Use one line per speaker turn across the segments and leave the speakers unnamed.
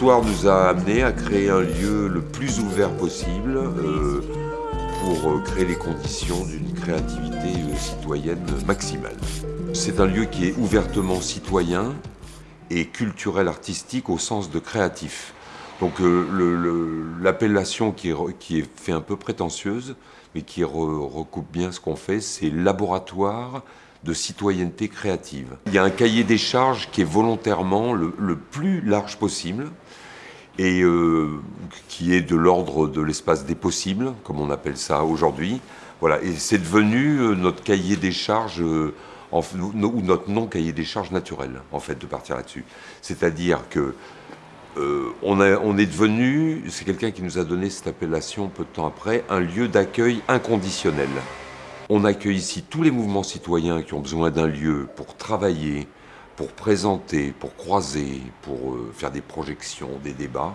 L'histoire nous a amené à créer un lieu le plus ouvert possible euh, pour euh, créer les conditions d'une créativité euh, citoyenne maximale. C'est un lieu qui est ouvertement citoyen et culturel artistique au sens de créatif. Donc l'appellation qui, qui est fait un peu prétentieuse, mais qui re- recoupe bien ce qu'on fait, c'est laboratoire de citoyenneté créative. Il y a un cahier des charges qui est volontairement le, plus large possible et euh, qui est de l'ordre de l'espace des possibles, comme on appelle ça aujourd'hui. Voilà, et c'est devenu euh, notre cahier des charges, euh, ou notre non-cahier des charges naturel, en fait, de partir là-dessus. C'est-à-dire que euh, on, est devenu, c'est quelqu'un qui nous a donné cette appellation peu de temps après, un lieu d'accueil inconditionnel. On accueille ici tous les mouvements citoyens qui ont besoin d'un lieu pour travailler, pour présenter, pour croiser, pour euh, faire des projections, des débats.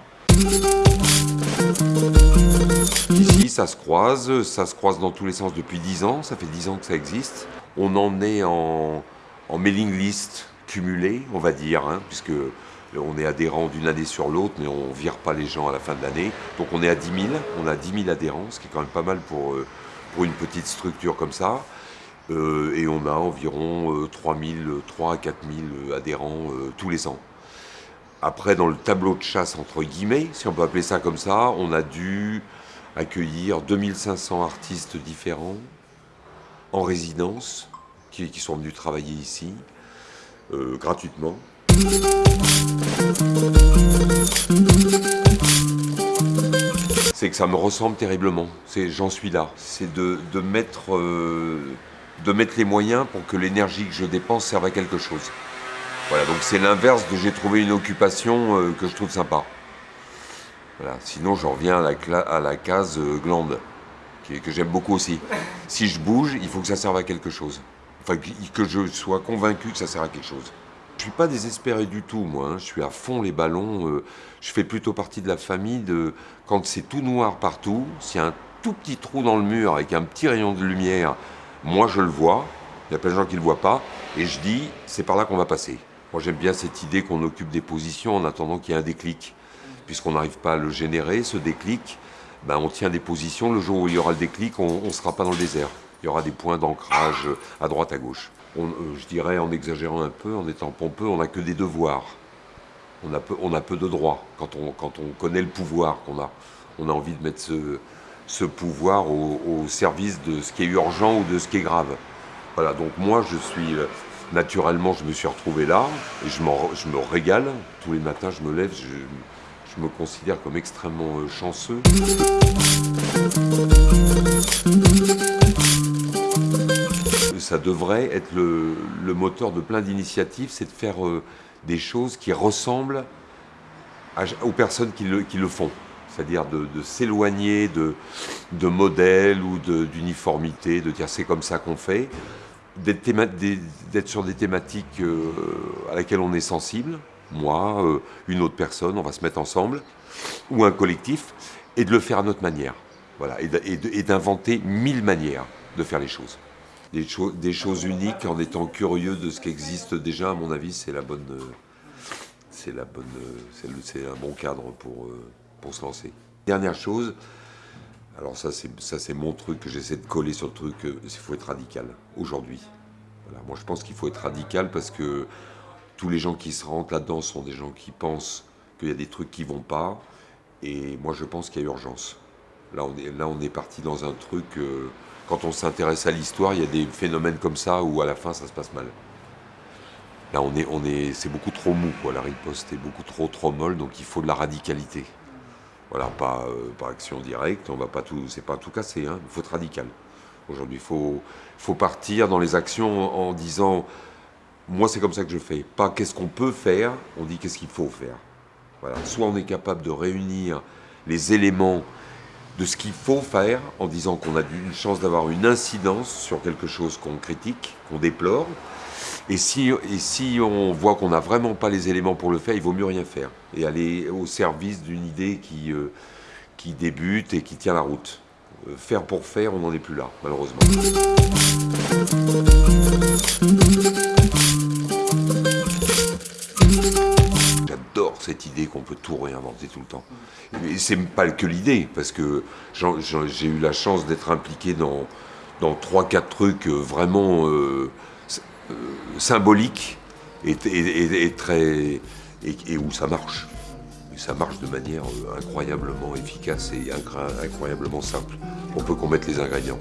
Ici, ça se croise, ça se croise dans tous les sens depuis 10 ans, ça fait 10 ans que ça existe. On en est en, mailing list cumulé, on va dire, hein, puisque on est adhérent d'une année sur l'autre, mais on vire pas les gens à la fin de l'année. Donc on est à 10 000, on a 10 000 adhérents, ce qui est quand même pas mal pour, euh, une petite structure comme ça. Euh, et on a environ euh, 3 000, 3 à 4 000 adhérents euh, tous les ans. Après, dans le tableau de chasse, entre guillemets, si on peut appeler ça comme ça, on a dû accueillir 2500 artistes différents en résidence qui, sont venus travailler ici euh, gratuitement. C'est que ça me ressemble terriblement. J'en suis là. C'est de, mettre euh, de mettre les moyens pour que l'énergie que je dépense serve à quelque chose. Voilà, donc c'est l'inverse de j'ai trouvé une occupation euh, que je trouve sympa. Voilà, sinon je reviens à la, case euh, glande, que j'aime beaucoup aussi. Si je bouge, il faut que ça serve à quelque chose. Enfin, que je sois convaincu que ça sert à quelque chose. Je suis pas désespéré du tout, moi. hein. Je suis à fond les ballons. euh, je fais plutôt partie de la famille de quand c'est tout noir partout, s'il y a un tout petit trou dans le mur avec un petit rayon de lumière, moi je le vois. Il y a plein de gens qui le voient pas, et je dis c'est par là qu'on va passer. Moi j'aime bien cette idée qu'on occupe des positions en attendant qu'il y ait un déclic, puisqu'on n'arrive pas à le générer, ce déclic. Ben, on tient des positions. Le jour où il y aura le déclic, on ne sera pas dans le désert. Il y aura des points d'ancrage à droite, à gauche. Euh, je dirais, en exagérant un peu, en étant pompeux, on n'a que des devoirs. On a peu, de droits quand on, connaît le pouvoir qu'on a. On a envie de mettre ce, pouvoir au, service de ce qui est urgent ou de ce qui est grave. Voilà, donc moi, je suis... euh, Naturellement, je me suis retrouvé là et je, me régale. Tous les matins, je me lève, je, je me considère comme extrêmement euh, chanceux. Ça devrait être le, moteur de plein d'initiatives, c'est de faire euh, des choses qui ressemblent aux personnes qui le, font. C'est-à-dire de, s'éloigner de, de modèles ou d'uniformité, de, dire c'est comme ça qu'on fait, d'être sur des thématiques euh, à laquelle on est sensible, moi, euh, une autre personne, on va se mettre ensemble, ou un collectif, et de le faire à notre manière. Voilà, et d'inventer mille manières de faire les choses. Des, cho- des choses uniques en étant curieux de ce qui existe déjà, à mon avis, c'est la bonne, c'est la bonne, c'est un bon cadre pour, euh, pour se lancer. Dernière chose, alors ça c'est ça c'est mon truc que j'essaie de coller sur le truc, euh, il faut être radical aujourd'hui. Voilà, moi je pense qu'il faut être radical parce que tous les gens qui se rentrent là-dedans sont des gens qui pensent qu'il y a des trucs qui vont pas, et moi je pense qu'il y a urgence. Là on est parti dans un truc. euh, quand on s'intéresse à l'histoire, il y a des phénomènes comme ça où à la fin ça se passe mal. Là, on est, c'est beaucoup trop mou, quoi. La riposte est beaucoup trop, trop molle, donc il faut de la radicalité. Voilà, pas euh, par action directe, on va pas tout, c'est pas tout casser, hein. Il faut être radical. Aujourd'hui, il faut, partir dans les actions en disant, moi, c'est comme ça que je fais. Pas qu'est-ce qu'on peut faire, on dit qu'est-ce qu'il faut faire. Voilà. Soit on est capable de réunir les éléments de ce qu'il faut faire en disant qu'on a une chance d'avoir une incidence sur quelque chose qu'on critique, qu'on déplore. Et si, on voit qu'on n'a vraiment pas les éléments pour le faire, il vaut mieux rien faire et aller au service d'une idée qui, euh, débute et qui tient la route. euh, faire pour faire, on n'en est plus là, malheureusement. Tout réinventer tout le temps. Et c'est pas que l'idée, parce que j'ai eu la chance d'être impliqué dans, dans 3-4 trucs euh, vraiment euh, euh, symboliques et, très, et, où ça marche. Ça marche de manière incroyablement efficace et incroyablement simple. On peut qu'on mette les ingrédients.